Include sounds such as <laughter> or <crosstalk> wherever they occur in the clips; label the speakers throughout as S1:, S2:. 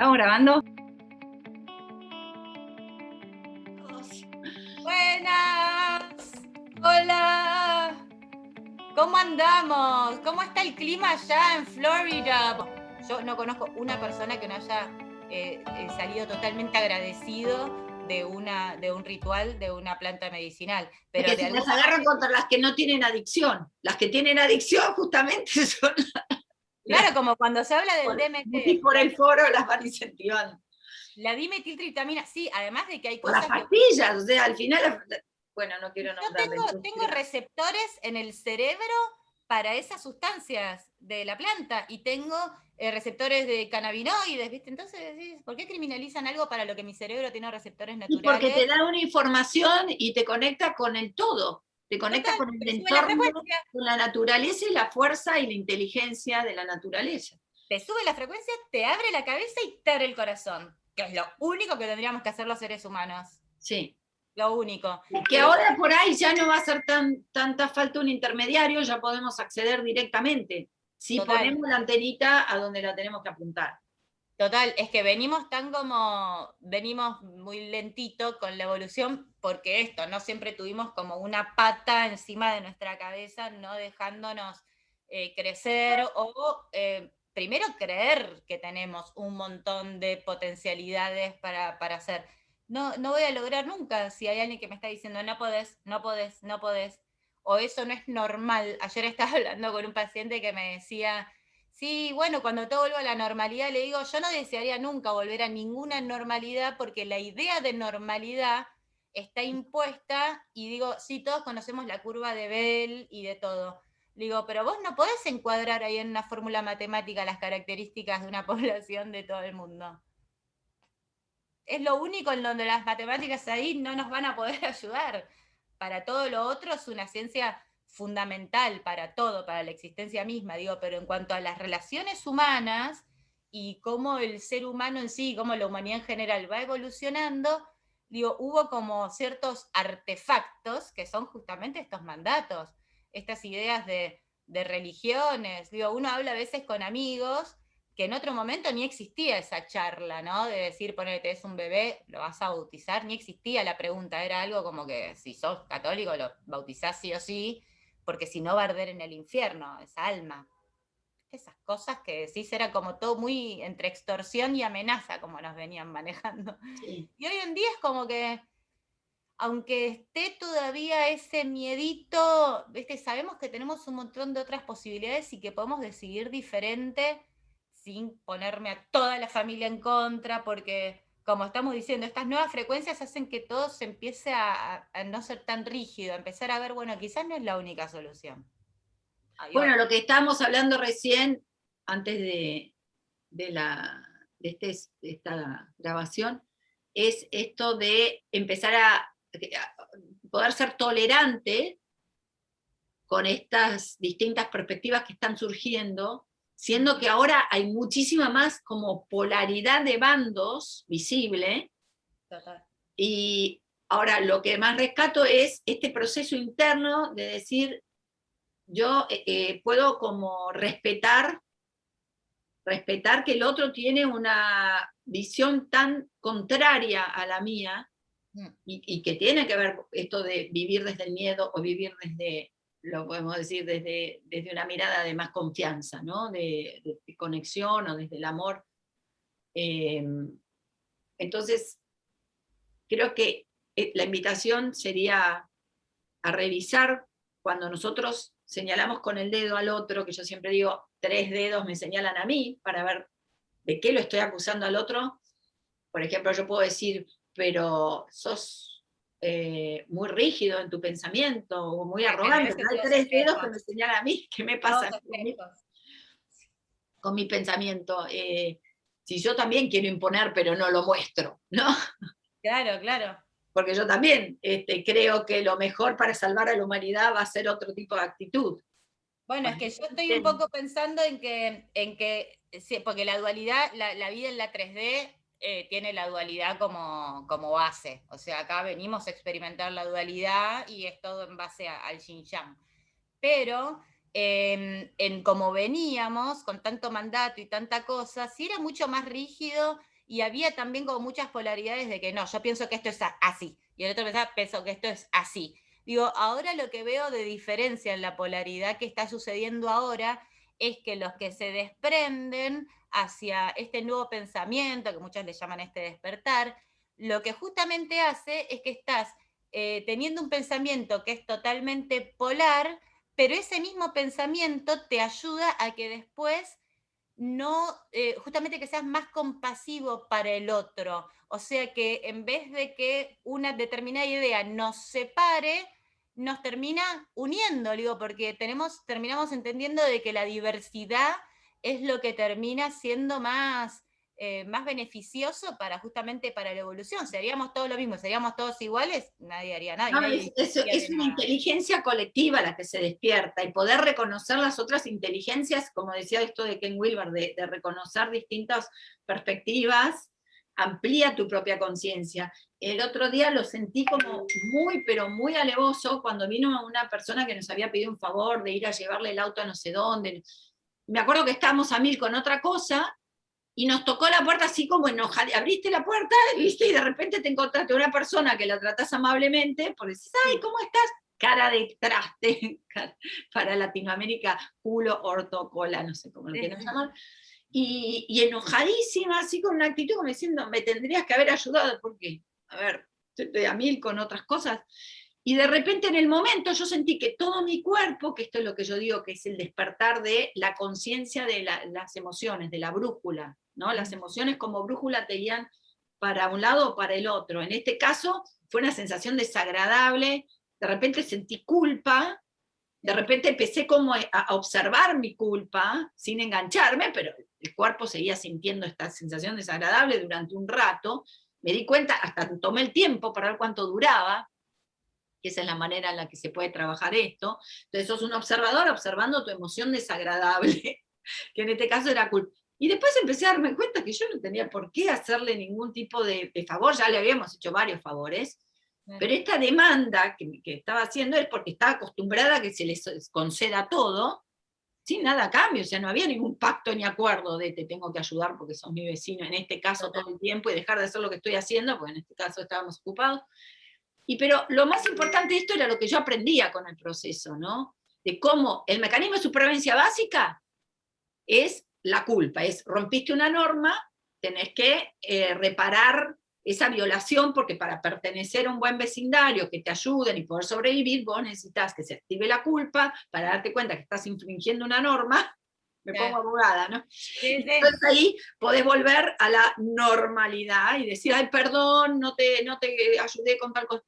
S1: ¿Estamos grabando?
S2: Buenas. Hola. ¿Cómo andamos? ¿Cómo está el clima allá en Florida? Yo no conozco una persona que no haya eh, eh, salido totalmente agradecido de, una, de un ritual de una planta medicinal.
S3: Pero que se las agarran contra las que no tienen adicción. Las que tienen adicción justamente <laughs> son
S2: Claro, como cuando se habla del DMT.
S3: Y por el foro las van incentivando.
S2: La dimetiltritamina, sí, además de que hay cosas...
S3: las pastillas, o sea, al final... Bueno, no quiero
S2: nombrar. Yo tengo, tengo receptores en el cerebro para esas sustancias de la planta y tengo eh, receptores de cannabinoides, ¿viste? Entonces, ¿por qué criminalizan algo para lo que mi cerebro tiene receptores naturales?
S3: porque te da una información y te conecta con el todo te conectas con el entorno, con la naturaleza y la fuerza y la inteligencia de la naturaleza.
S2: Te sube la frecuencia, te abre la cabeza y te abre el corazón, que es lo único que tendríamos que hacer los seres humanos.
S3: Sí.
S2: Lo único.
S3: que ahora por ahí ya no va a ser tan, tanta falta un intermediario, ya podemos acceder directamente, si ponemos la antenita a donde la tenemos que apuntar.
S2: Total, es que venimos tan como, venimos muy lentito con la evolución, porque esto, no siempre tuvimos como una pata encima de nuestra cabeza, no dejándonos eh, crecer, o eh, primero creer que tenemos un montón de potencialidades para, para hacer. No, no voy a lograr nunca si hay alguien que me está diciendo, no podés, no podés, no podés, o eso no es normal. Ayer estaba <laughs> hablando con un paciente que me decía, Sí, bueno, cuando todo vuelva a la normalidad, le digo, yo no desearía nunca volver a ninguna normalidad porque la idea de normalidad está impuesta y digo, sí, todos conocemos la curva de Bell y de todo. Le digo, pero vos no podés encuadrar ahí en una fórmula matemática las características de una <laughs> población de todo el mundo. Es lo único en donde las matemáticas ahí no nos van a poder <laughs> ayudar. Para todo lo otro es una ciencia fundamental para todo, para la existencia misma, digo, pero en cuanto a las relaciones humanas y cómo el ser humano en sí, cómo la humanidad en general va evolucionando, digo, hubo como ciertos artefactos que son justamente estos mandatos, estas ideas de, religiones, digo, uno habla a veces con amigos que en otro momento ni existía esa charla, ¿no? De decir, ponete, es un bebé, lo vas a bautizar, ni existía la pregunta, era algo como que si sos católico lo bautizás sí o sí, porque si no va a arder en el infierno, esa alma. Esas cosas que decís era como todo muy entre extorsión y amenaza, como nos venían <laughs> manejando. Y hoy en día es como que, aunque esté todavía ese miedito, ¿viste? sabemos que tenemos un montón de otras posibilidades y que podemos decidir diferente sin ponerme a toda la familia en contra, porque como estamos diciendo, estas nuevas frecuencias hacen que todo se empiece a, no ser tan rígido, a empezar a ver, bueno, quizás no es la única solución.
S3: bueno, lo que estábamos hablando recién, antes de, la, este, esta grabación, es esto de empezar a, poder ser tolerante con estas distintas perspectivas que están surgiendo siendo que ahora hay muchísima más como polaridad de bandos visible. Y ahora lo que más rescato es este proceso interno de decir, yo eh, eh, puedo como respetar, respetar que el otro tiene una visión tan contraria a la mía, mm. y, y que tiene que ver esto de vivir desde el miedo o vivir desde lo podemos decir desde, desde una mirada de más confianza, ¿no? de, conexión o desde el amor. Eh, entonces, creo que eh, la invitación sería a revisar cuando nosotros señalamos con el dedo al otro, que yo siempre digo, tres dedos me señalan a mí, para ver de qué lo estoy acusando al otro. Por ejemplo, yo puedo decir, pero sos eh, muy rígido en tu pensamiento o muy arrogante. Hay tres dedos que me a mí, <laughs> ¿qué me pasa con mi, pensamiento? Eh, si yo también quiero imponer, pero no lo muestro, ¿no?
S2: Claro, claro.
S3: Porque yo también este, creo que lo mejor para salvar a la humanidad va a ser otro tipo de actitud.
S2: Bueno, es que yo estoy un poco pensando en que, en que porque la dualidad, la, la vida en la 3D eh, tiene la dualidad como, como, base. O sea, acá venimos a experimentar la dualidad y es todo en base al Xinjiang. Pero en como veníamos, con tanto mandato y tanta cosa, sí era mucho más rígido y había también como muchas polaridades de que no, yo pienso que esto es así, y el otro pensaba, pienso que esto es así. Digo, ahora lo que veo de diferencia en la polaridad que está sucediendo ahora es que los que se desprenden hacia este nuevo pensamiento, que muchos le llaman este despertar, lo que justamente hace es que estás eh, teniendo un pensamiento que es totalmente polar, pero ese mismo pensamiento te ayuda a que después no, eh, justamente que seas más compasivo para el otro. O sea que en vez de que una determinada idea nos separe, nos termina uniendo, digo, porque tenemos, terminamos entendiendo de que la diversidad es lo que termina siendo más, eh, más beneficioso para justamente para la evolución. Si haríamos todo lo mismo, seríamos todos iguales, nadie haría nada.
S3: es, una inteligencia colectiva la que se despierta y poder reconocer las otras inteligencias, como decía esto de Ken Wilber, de, de reconocer distintas perspectivas, amplía tu propia conciencia. El otro día lo sentí como muy, pero muy alevoso cuando vino una persona que nos había pedido un favor de ir a llevarle el auto a no sé dónde. Me acuerdo que estábamos a mil con otra cosa y nos tocó la puerta así como enojada, abriste la puerta, <laughs> ¿viste? y de repente te encontraste una persona que la tratás amablemente, porque decís, ay, ¿cómo estás? Cara de traste, <laughs> para Latinoamérica, culo, orto, cola, no sé cómo lo quieran llamar. Y, y, enojadísima, así con una actitud como diciendo, me tendrías que haber ayudado, porque, a ver, estoy a mil con otras cosas. Y de repente en el momento yo sentí que todo mi cuerpo, que esto es lo que yo digo que es el despertar de la conciencia de las emociones, de la brújula, ¿no? Las emociones como brújula te guían para un lado o para el otro. En este caso fue una sensación desagradable, de repente sentí culpa, de repente empecé como a observar mi culpa, sin engancharme, pero el cuerpo seguía sintiendo esta sensación desagradable durante un rato, me di cuenta, hasta tomé el tiempo para ver cuánto duraba, que esa es la manera en la que se puede trabajar esto. Entonces sos un observador observando tu emoción desagradable, <laughs> que en este caso era culpa. Y después empecé a darme cuenta que yo no tenía por qué hacerle ningún tipo de, favor, ya le habíamos hecho varios favores, pero esta demanda que, que, estaba haciendo es porque estaba acostumbrada a que se les conceda todo, sin nada a cambio, o sea, no había ningún pacto ni acuerdo de te tengo que ayudar porque sos mi vecino en este caso todo el tiempo y dejar de hacer lo que estoy haciendo, porque en este caso estábamos ocupados. Y pero lo más importante de esto era lo que yo aprendía con el proceso, ¿no? De cómo el mecanismo de supervivencia básica es la culpa, es rompiste una norma, tenés que eh, reparar esa violación, porque para pertenecer a un buen vecindario, que te ayuden y poder sobrevivir, vos necesitas que se active la culpa para darte cuenta que estás infringiendo una norma, <laughs> me pongo abogada, ¿no? Entonces ahí podés volver a la normalidad y decir, ay, perdón, no te, no te ayudé con tal cosa.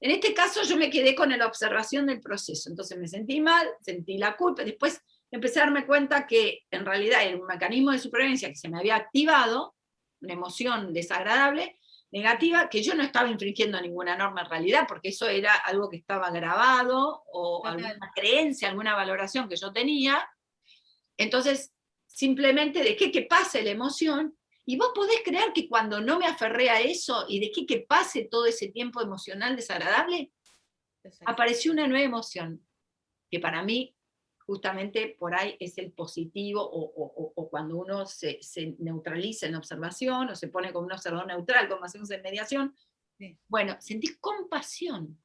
S3: En este caso yo me quedé con la observación del proceso, entonces me sentí mal, sentí la culpa, después empecé a darme cuenta que en realidad era un mecanismo de supervivencia que se me había activado, una emoción desagradable, negativa, que yo no estaba infringiendo ninguna norma en realidad, porque eso era algo que estaba grabado, o alguna creencia, alguna valoración que yo tenía, entonces simplemente dejé que pase la emoción, y vos podés creer que cuando no me aferré a eso y dejé que pase todo ese tiempo emocional desagradable, apareció una nueva emoción, que para mí justamente por ahí es el positivo, o, cuando uno se, neutraliza en observación, o se pone como un observador neutral, como hacemos en mediación, bueno, sentí compasión.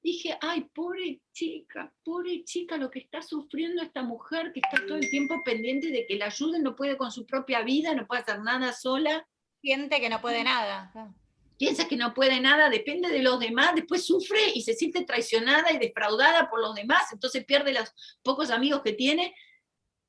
S3: Dije, ay, pobre chica, pobre chica, lo que está sufriendo esta mujer que está todo el tiempo pendiente de que la ayuden, no puede con su propia vida, no puede hacer nada sola.
S2: Siente que no puede nada
S3: piensa que no puede nada, depende de los demás, después sufre y se siente traicionada y defraudada por los demás, entonces pierde los pocos amigos que tiene.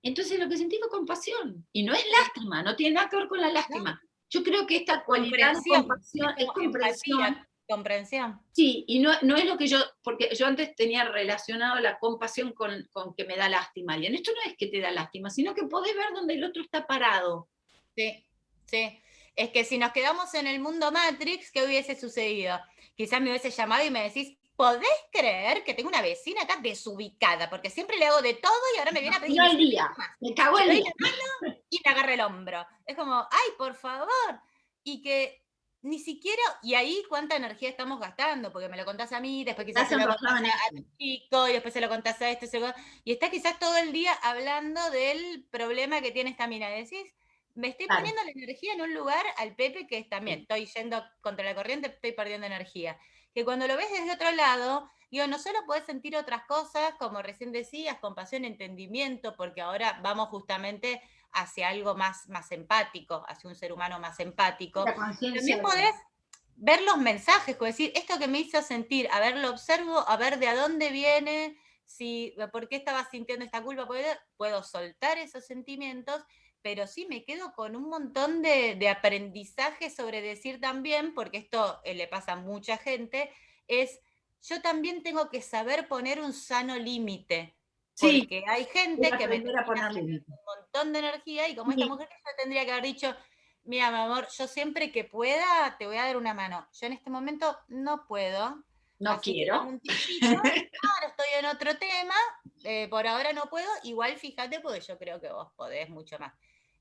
S3: Entonces lo que sentí fue compasión, y no es lástima, no tiene nada que ver con la lástima. Yo creo que esta cualidad de compasión es comprensión.
S2: Comprensión.
S3: Sí, y no, no es lo que yo, porque yo antes tenía relacionado la compasión con, con que me da lástima alguien. Esto no es que te da lástima, sino que podés ver donde el otro está parado.
S2: Sí, sí es que si nos quedamos en el mundo Matrix, ¿qué hubiese sucedido? Quizás me hubiese llamado y me decís, ¿podés creer que tengo una vecina acá desubicada? Porque siempre le hago de todo y ahora me viene a pedir...
S3: el día, me cago el día.
S2: Y me agarra el hombro. Es como, ay, por favor. Y que ni siquiera, y ahí cuánta energía estamos gastando, porque me lo contás a mí, después quizás se lo contás a, tu chico, y después se lo contás a este, y está quizás todo el día hablando del problema que tiene esta mina. Decís, me estoy poniendo la energía en un lugar al Pepe que es también, estoy yendo contra la corriente, estoy perdiendo energía. Que cuando lo ves desde otro lado, digo, no solo puedes sentir otras cosas, como recién decías, compasión, entendimiento, porque ahora vamos justamente hacia algo más, más empático, hacia un ser humano más empático. También podés ver los mensajes, como decir, esto que me hizo sentir, a ver, lo observo, a ver de a dónde viene, si, por qué estaba sintiendo esta culpa, puedo soltar esos sentimientos pero sí me quedo con un montón de, aprendizaje sobre decir también, porque esto eh, le pasa a mucha gente, es yo también tengo que saber poner un sano límite. Sí, porque hay gente que me un montón de energía y como esta mujer yo tendría que haber dicho, mira, mi amor, yo siempre que pueda te voy a dar una mano. Yo en este momento no puedo.
S3: No quiero. <laughs> ahora
S2: estoy en otro tema, eh, por ahora no puedo, igual fíjate porque yo creo que vos podés mucho más.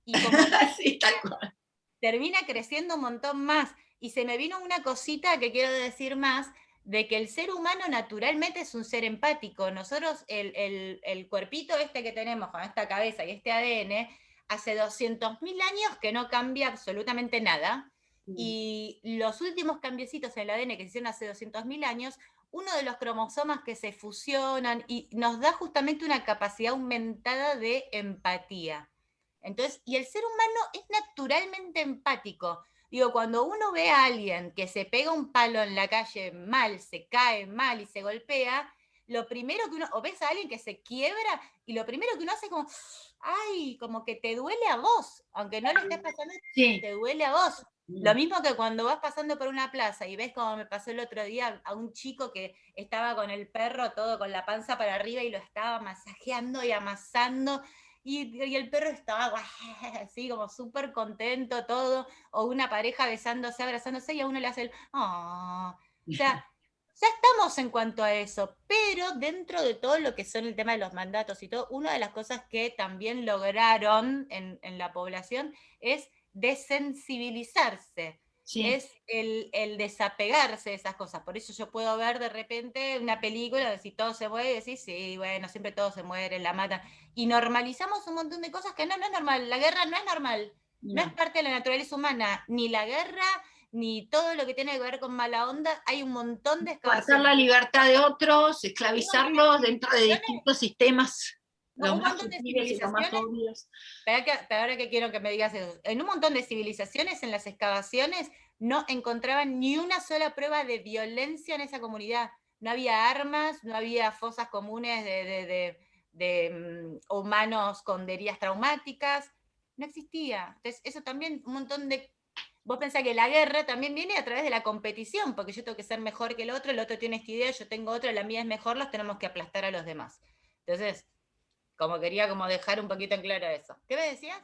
S2: Y como <laughs> termina creciendo un montón más. Y se me vino una cosita que quiero decir más, de que el ser humano naturalmente es un ser empático. Nosotros, el, el, cuerpito este que tenemos con esta cabeza y este ADN, hace 200.000 años que no cambia absolutamente nada. Y los últimos cambiecitos en el ADN que se hicieron hace 200.000 años, uno de los cromosomas que se fusionan y nos da justamente una capacidad aumentada de empatía. Entonces, y el ser humano es naturalmente empático. Digo, cuando uno ve a alguien que se pega un palo en la calle mal, se cae mal y se golpea, lo primero que uno, o ves a alguien que se quiebra, y lo primero que uno hace es como, ay, como que te duele a vos, aunque no le estés pasando, te duele a vos. Lo mismo que cuando vas pasando por una plaza y ves como me pasó el otro día a un chico que estaba con el perro todo con la panza para arriba y lo estaba masajeando y amasando y, el perro estaba <laughs> así como súper contento, todo, o una pareja besándose, abrazándose, y a uno le hace el, oh". O sea, ya estamos en cuanto a eso, pero dentro de todo lo que son el tema de los mandatos y todo, una de las cosas que también lograron en, en la población es desensibilizarse es el, desapegarse de esas cosas. Por eso yo puedo ver de repente una película de si todo se muere y decir, sí, bueno, siempre todo se muere, la matan. Y normalizamos un montón de cosas que no, no es normal. La guerra no es normal. No. es parte de la naturaleza humana. Ni la guerra, ni todo lo que tiene que ver con mala onda. Hay un montón de
S3: Hacer la libertad de otros, esclavizarlos dentro de distintos sistemas.
S2: un montón de civilizaciones, ahora que quiero que me digas eso, en un montón de civilizaciones, en las excavaciones, no encontraban ni una sola prueba de violencia en esa comunidad. No había armas, no había fosas comunes de, mm, humanos con heridas traumáticas, no existía. Entonces, eso también, un montón de... Vos pensás que la guerra también viene a través de la competición, porque yo tengo que ser mejor que el otro, el otro tiene esta idea, yo tengo otra, la mía es mejor, los tenemos que aplastar a los demás. Entonces, como quería como dejar un poquito en claro eso. ¿Qué me decías?